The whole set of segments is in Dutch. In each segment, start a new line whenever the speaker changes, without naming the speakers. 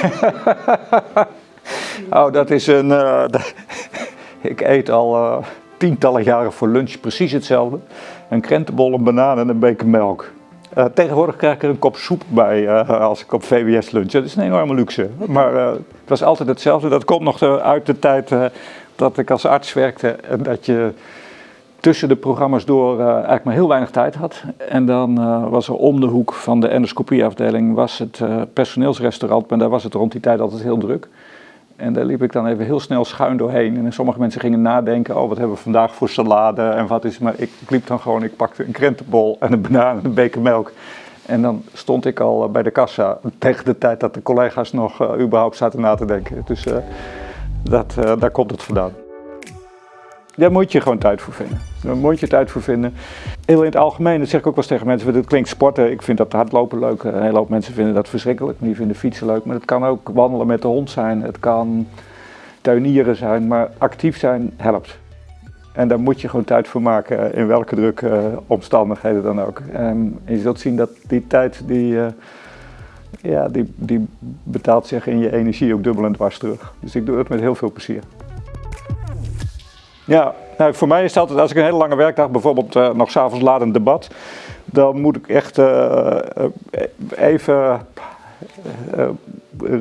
oh, dat is een... Uh, ik eet al uh, tientallen jaren voor lunch precies hetzelfde. Een krentenbol, een banaan en een beker melk. Uh, tegenwoordig krijg ik er een kop soep bij als ik op VWS lunch. Dat is een enorme luxe. Maar het was altijd hetzelfde. Dat komt nog uit de tijd dat ik als arts werkte. En dat je tussen de programma's door uh, eigenlijk maar heel weinig tijd had. En dan uh, was er om de hoek van de endoscopieafdeling was het uh, personeelsrestaurant, maar daar was het rond die tijd altijd heel druk. En daar liep ik dan even heel snel schuin doorheen. En sommige mensen gingen nadenken, oh wat hebben we vandaag voor salade en wat is Maar ik liep dan gewoon, ik pakte een krentenbol en een banaan en een beker melk. En dan stond ik al bij de kassa tegen de tijd dat de collega's nog überhaupt zaten na te denken. Dus dat, daar komt het vandaan. Daar moet je gewoon tijd voor vinden. Daar moet je tijd voor vinden. Heel in het algemeen, dat zeg ik ook wel eens tegen mensen, dat klinkt sporten. Ik vind dat hardlopen leuk. Een hele hoop mensen vinden dat verschrikkelijk. Die vinden fietsen leuk. Maar het kan ook wandelen met de hond zijn. Het kan tuinieren zijn. Maar actief zijn helpt. En daar moet je gewoon tijd voor maken, in welke drukke omstandigheden dan ook. En je zult zien dat die tijd, die, eh, ja, die, die betaalt zich in je energie ook dubbel en dwars terug. Dus ik doe het met heel veel plezier. Ja, nou, voor mij is altijd, als ik een hele lange werkdag, bijvoorbeeld uh, nog s'avonds laat een debat, dan moet ik echt uh, even uh,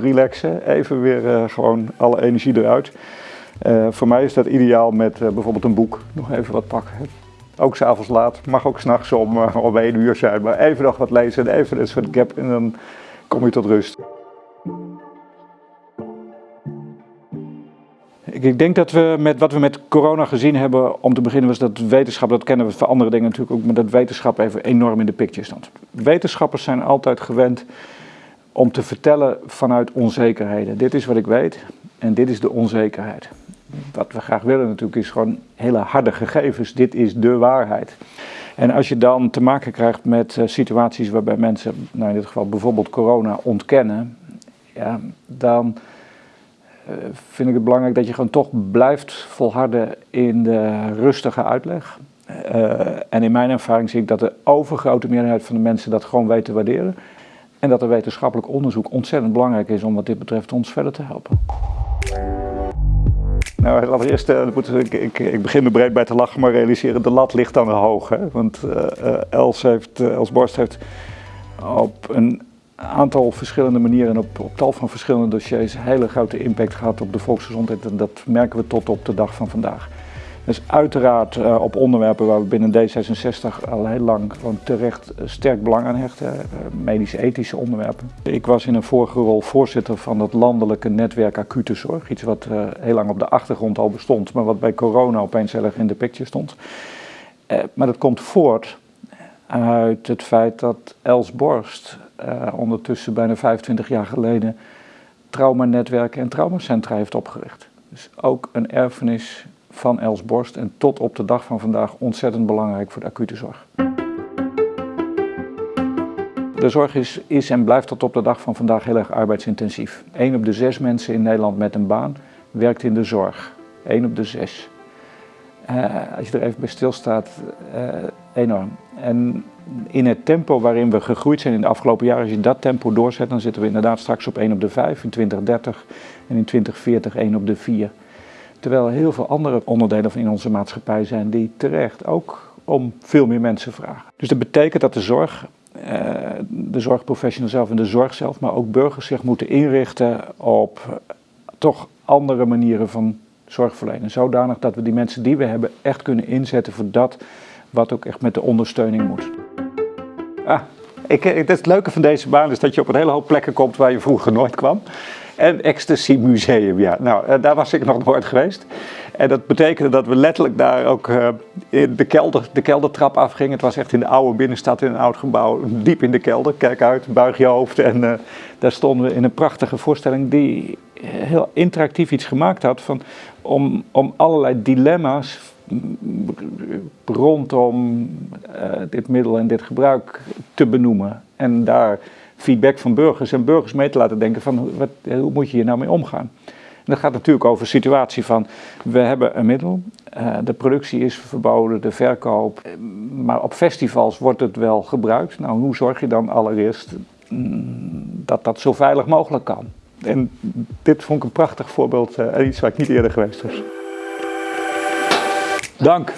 relaxen, even weer gewoon alle energie eruit. voor mij is dat ideaal met bijvoorbeeld een boek, nog even wat pakken. Ook s'avonds laat, mag ook s'nachts om, om één uur zijn, maar even nog wat lezen en even een soort gap en dan kom je tot rust. Ik denk dat we met wat we met corona gezien hebben, om te beginnen was dat wetenschap, dat kennen we van andere dingen natuurlijk ook, maar dat wetenschap even enorm in de picture stond. Wetenschappers zijn altijd gewend om te vertellen vanuit onzekerheden. Dit is wat ik weet en dit is de onzekerheid. Wat we graag willen natuurlijk is gewoon hele harde gegevens. Dit is de waarheid. En als je dan te maken krijgt met uh, situaties waarbij mensen, nou in dit geval bijvoorbeeld corona, ontkennen, ja, dan eh, vind ik het belangrijk dat je gewoon toch blijft volharden in de rustige uitleg. Uh, en in mijn ervaring zie ik dat de overgrote meerderheid van de mensen dat gewoon weet te waarderen. En dat er wetenschappelijk onderzoek ontzettend belangrijk is om wat dit betreft ons verder te helpen. Nou, allereerst, uh, ik, ik, ik, begin er breed bij te lachen, maar realiseren, de lat ligt dan hoog. Hè? Want uh, Els, heeft, Els Borst heeft op een aantal verschillende manieren en op, op tal van verschillende dossiers hele grote impact gehad op de volksgezondheid. En dat merken we tot op de dag van vandaag. Dus uiteraard uh, op onderwerpen waar we binnen D66 al heel lang gewoon terecht uh, sterk belang aan hechten, uh, medisch-ethische onderwerpen. Ik was in een vorige rol voorzitter van het landelijke netwerk acute zorg, iets wat heel lang op de achtergrond al bestond, maar wat bij corona opeens heel erg in de picture stond. maar dat komt voort uit het feit dat Els Borst uh, ondertussen bijna 25 jaar geleden traumanetwerken en traumacentra heeft opgericht. Dus ook een erfenis van Els Borst en tot op de dag van vandaag ontzettend belangrijk voor de acute zorg. De zorg is, is en blijft tot op de dag van vandaag heel erg arbeidsintensief. Eén op de zes mensen in Nederland met een baan werkt in de zorg. Eén op de zes. Uh, als je er even bij stilstaat, uh, enorm. En in het tempo waarin we gegroeid zijn in de afgelopen jaren, als je dat tempo doorzet, dan zitten we inderdaad straks op 1 op de 5 in 2030 en in 2040 1 op de 4. Terwijl er heel veel andere onderdelen in onze maatschappij zijn die terecht ook om veel meer mensen vragen. Dus dat betekent dat de zorg, eh, de zorgprofessional zelf en de zorg zelf, maar ook burgers zich moeten inrichten op toch andere manieren van zorgverlenen. Zodanig dat we die mensen die we hebben echt kunnen inzetten voor dat wat ook echt met de ondersteuning moet. Ah, ik, het, het leuke van deze baan is dat je op een hele hoop plekken komt waar je vroeger nooit kwam. En Ecstasy Museum, ja. Nou, eh, daar was ik nog nooit geweest. En dat betekende dat we letterlijk daar ook uh, in de, kelder, de keldertrap afgingen. Het was echt in de oude binnenstad in een oud gebouw, diep in de kelder. Kijk uit, buig je hoofd. En daar stonden we in een prachtige voorstelling die heel interactief iets gemaakt had van, om, om allerlei dilemma's rondom uh, dit middel en dit gebruik te benoemen. En daar feedback van burgers en burgers mee te laten denken van wat, hoe moet je hier nou mee omgaan. En dat gaat natuurlijk over de situatie van we hebben een middel, uh, de productie is verboden, de verkoop, maar op festivals wordt het wel gebruikt. Nou, hoe zorg je dan allereerst mm, dat dat zo veilig mogelijk kan? En dit vond ik een prachtig voorbeeld en iets waar ik niet eerder geweest was. Dank.